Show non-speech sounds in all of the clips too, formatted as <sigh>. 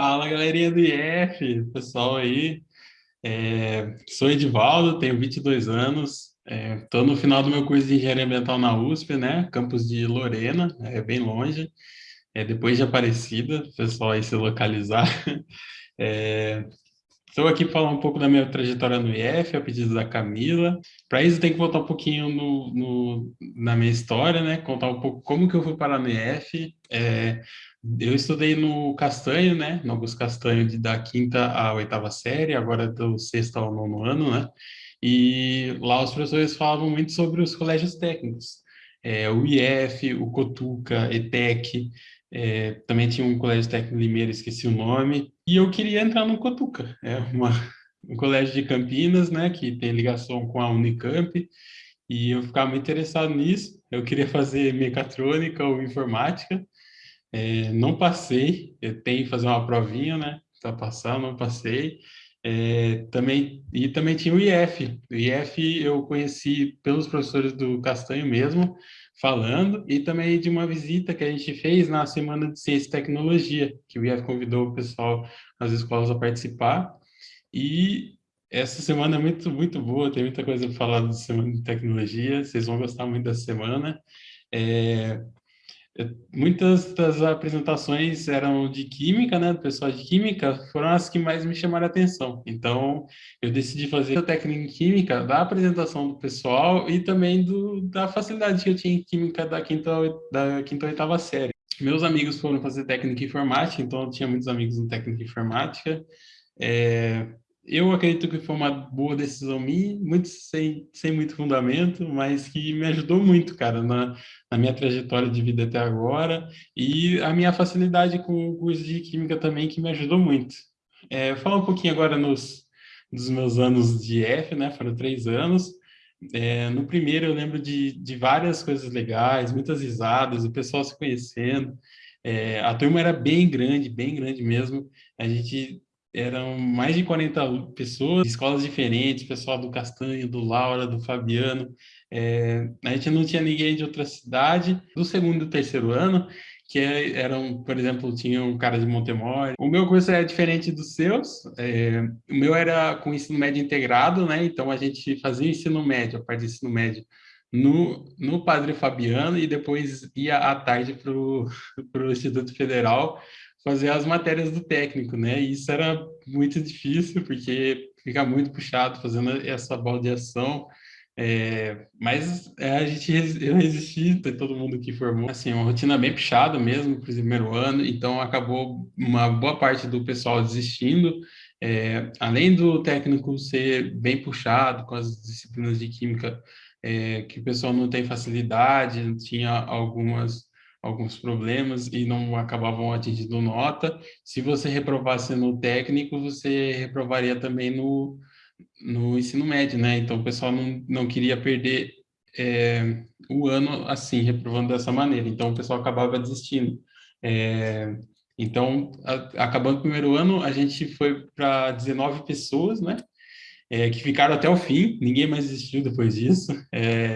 Fala, galerinha do IF, pessoal aí. É, sou Edivaldo, tenho 22 anos, estou é, no final do meu curso de Engenharia Ambiental na USP, né, campus de Lorena, é bem longe, é depois de Aparecida, pessoal aí se localizar. Estou <laughs> é, aqui para falar um pouco da minha trajetória no IF, a pedido da Camila. Para isso, tem que voltar um pouquinho no, no, na minha história, né? Contar um pouco como que eu fui parar no IF. É, eu estudei no Castanho, né? No Augusto Castanho, de, da quinta à oitava série, agora do sexto ao nono ano, né? E lá os professores falavam muito sobre os colégios técnicos. É, o IF, o Cotuca, ETEC, é, também tinha um colégio técnico Limeira, esqueci o nome, e eu queria entrar no Cotuca, é uma, um colégio de Campinas, né, que tem ligação com a Unicamp, e eu ficava muito interessado nisso, eu queria fazer mecatrônica ou informática, é, não passei, eu tenho que fazer uma provinha, né? Para passar, não passei. É, também, e também tinha o IF. O IF eu conheci pelos professores do Castanho mesmo, falando, e também de uma visita que a gente fez na Semana de Ciência e Tecnologia, que o IF convidou o pessoal nas escolas a participar. E essa semana é muito, muito boa, tem muita coisa para falar da Semana de Tecnologia, vocês vão gostar muito dessa semana. É, Muitas das apresentações eram de química, né, do pessoal de química, foram as que mais me chamaram a atenção. Então, eu decidi fazer a técnica em química da apresentação do pessoal e também do, da facilidade que eu tinha em química da quinta, da quinta oitava série. Meus amigos foram fazer técnica informática, então eu tinha muitos amigos em técnica informática. É, eu acredito que foi uma boa decisão minha, muito sem, sem muito fundamento, mas que me ajudou muito, cara, na, na minha trajetória de vida até agora, e a minha facilidade com o curso de Química também, que me ajudou muito. É, falar um pouquinho agora nos, dos meus anos de F, né, foram três anos, é, no primeiro eu lembro de, de várias coisas legais, muitas risadas, o pessoal se conhecendo, é, a turma era bem grande, bem grande mesmo, a gente eram mais de 40 pessoas, escolas diferentes, pessoal do Castanho, do Laura, do Fabiano. É, a gente não tinha ninguém de outra cidade. Do segundo e terceiro ano, que é, eram, por exemplo, tinha um cara de Montemor. O meu curso é diferente dos seus. É, o meu era com ensino médio integrado, né? Então a gente fazia ensino médio, a parte de ensino médio, no, no Padre Fabiano e depois ia à tarde para o <laughs> Instituto Federal fazer as matérias do técnico, né? E isso era muito difícil, porque fica muito puxado fazendo essa baldeação. É, mas é, a gente eu resisti, todo mundo que formou, assim, uma rotina bem puxada mesmo para o primeiro ano, então acabou uma boa parte do pessoal desistindo. É, além do técnico ser bem puxado com as disciplinas de química, é, que o pessoal não tem facilidade, tinha algumas alguns problemas e não acabavam atingindo nota. Se você reprovasse no técnico, você reprovaria também no, no ensino médio, né? Então, o pessoal não, não queria perder é, o ano assim, reprovando dessa maneira. Então, o pessoal acabava desistindo. É, então, a, acabando o primeiro ano, a gente foi para 19 pessoas, né? É, que ficaram até o fim, ninguém mais desistiu depois disso. É,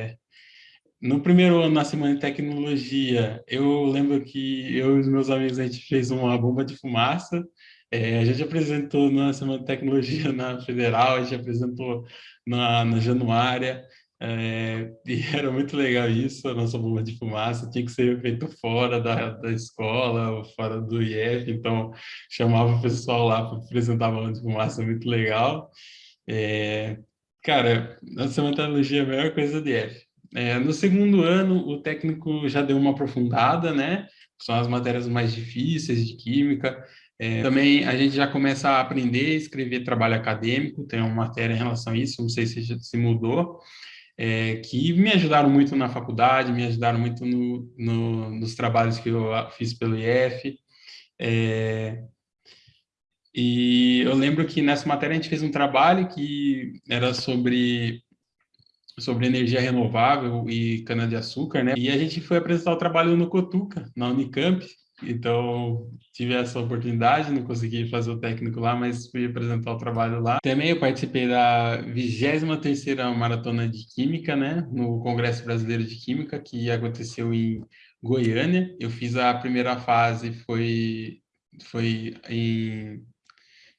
no primeiro ano, na Semana de Tecnologia, eu lembro que eu e os meus amigos, a gente fez uma bomba de fumaça, é, a gente apresentou na Semana de Tecnologia <laughs> na Federal, a gente apresentou na, na Januária, é, e <laughs> era muito legal isso, a nossa bomba de fumaça tinha que ser feito fora da, da escola, fora do IF, então chamava o pessoal lá para apresentar a bomba de fumaça, muito legal. É, cara, a Semana de Tecnologia é a melhor coisa do IF. É, no segundo ano, o técnico já deu uma aprofundada, né? São as matérias mais difíceis de química. É, também a gente já começa a aprender a escrever trabalho acadêmico, tem uma matéria em relação a isso, não sei se se mudou, é, que me ajudaram muito na faculdade, me ajudaram muito no, no, nos trabalhos que eu fiz pelo IF. É, e eu lembro que nessa matéria a gente fez um trabalho que era sobre sobre energia renovável e cana-de-açúcar, né? E a gente foi apresentar o trabalho no Cotuca, na Unicamp. Então, tive essa oportunidade, não consegui fazer o técnico lá, mas fui apresentar o trabalho lá. Também eu participei da 23ª Maratona de Química, né? No Congresso Brasileiro de Química, que aconteceu em Goiânia. Eu fiz a primeira fase, foi foi em,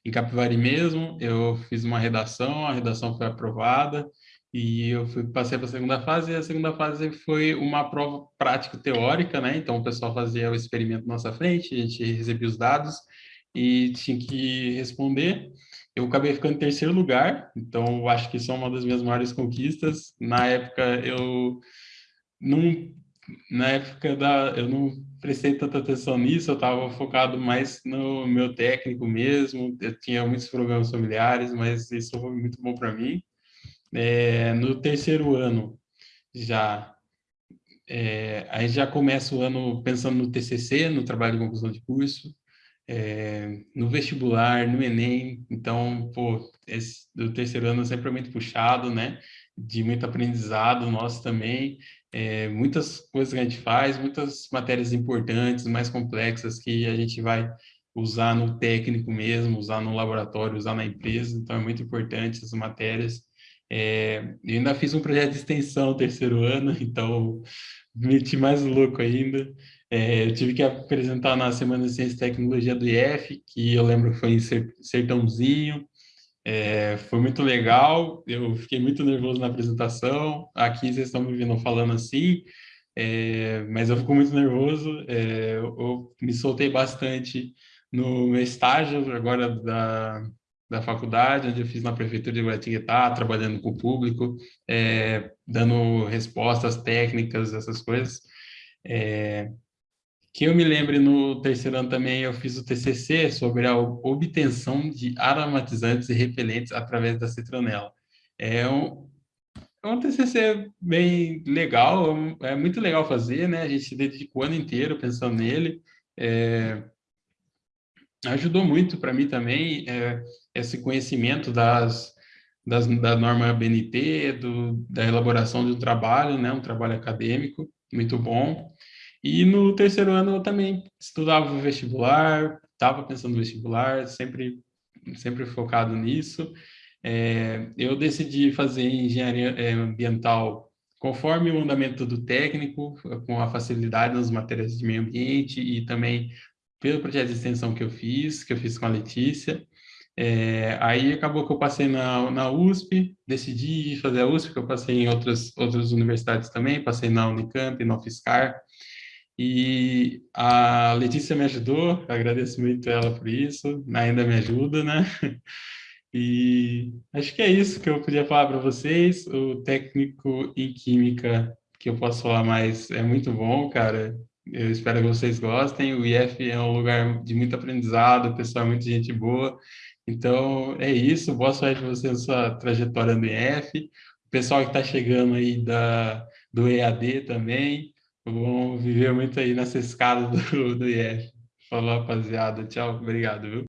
em Capivari mesmo, eu fiz uma redação, a redação foi aprovada, e eu fui, passei para a segunda fase, e a segunda fase foi uma prova prática teórica, né? Então, o pessoal fazia o experimento na nossa frente, a gente recebia os dados e tinha que responder. Eu acabei ficando em terceiro lugar, então eu acho que isso é uma das minhas maiores conquistas. Na época, eu não... Na época da... Eu não prestei tanta atenção nisso, eu estava focado mais no meu técnico mesmo, eu tinha muitos problemas familiares, mas isso foi muito bom para mim. É, no terceiro ano, já é, aí já começa o ano pensando no TCC, no trabalho de conclusão de curso, é, no vestibular, no Enem, então, pô, esse do terceiro ano é sempre muito puxado, né, de muito aprendizado nosso também, é, muitas coisas que a gente faz, muitas matérias importantes, mais complexas, que a gente vai usar no técnico mesmo, usar no laboratório, usar na empresa, então é muito importante essas matérias, é, eu ainda fiz um projeto de extensão no terceiro ano, <laughs> então meti mais louco ainda. É, eu tive que apresentar na Semana de Ciência e Tecnologia do IF, que eu lembro que foi em Sertãozinho. É, foi muito legal, eu fiquei muito nervoso na apresentação. Aqui vocês estão me vendo falando assim, é, mas eu fico muito nervoso. É, eu, eu me soltei bastante no meu estágio agora da, da faculdade, onde eu fiz na prefeitura de Guaratinguetá, trabalhando com o público, é, dando respostas técnicas, essas coisas. É, que eu me lembre, no terceiro ano também eu fiz o TCC sobre a obtenção de aromatizantes e repelentes através da citronela. É um, é um TCC bem legal, é muito legal fazer, né? A gente se dedica o ano inteiro pensando nele. É, ajudou muito para mim também é, esse conhecimento das, das, da norma BNT, do, da elaboração de um trabalho, né, um trabalho acadêmico, muito bom. E no terceiro ano eu também estudava vestibular, estava pensando no vestibular, sempre, sempre focado nisso. É, eu decidi fazer engenharia é, ambiental conforme o andamento do técnico, com a facilidade nas matérias de meio ambiente e também pelo projeto de extensão que eu fiz, que eu fiz com a Letícia. É, aí acabou que eu passei na, na USP, decidi fazer a USP, que eu passei em outras, outras universidades também, passei na Unicamp, na UFSCar, e a Letícia me ajudou, agradeço muito ela por isso, ainda me ajuda, né? E acho que é isso que eu podia falar para vocês. O técnico em química que eu posso falar mais é muito bom, cara. Eu espero que vocês gostem. O IF é um lugar de muito aprendizado, o pessoal é muita gente boa. Então, é isso. Boa sorte para você na sua trajetória no IF. O pessoal que está chegando aí da, do EAD também, vão viver muito aí nessa escada do, do IF. Falou, rapaziada. Tchau. Obrigado, viu?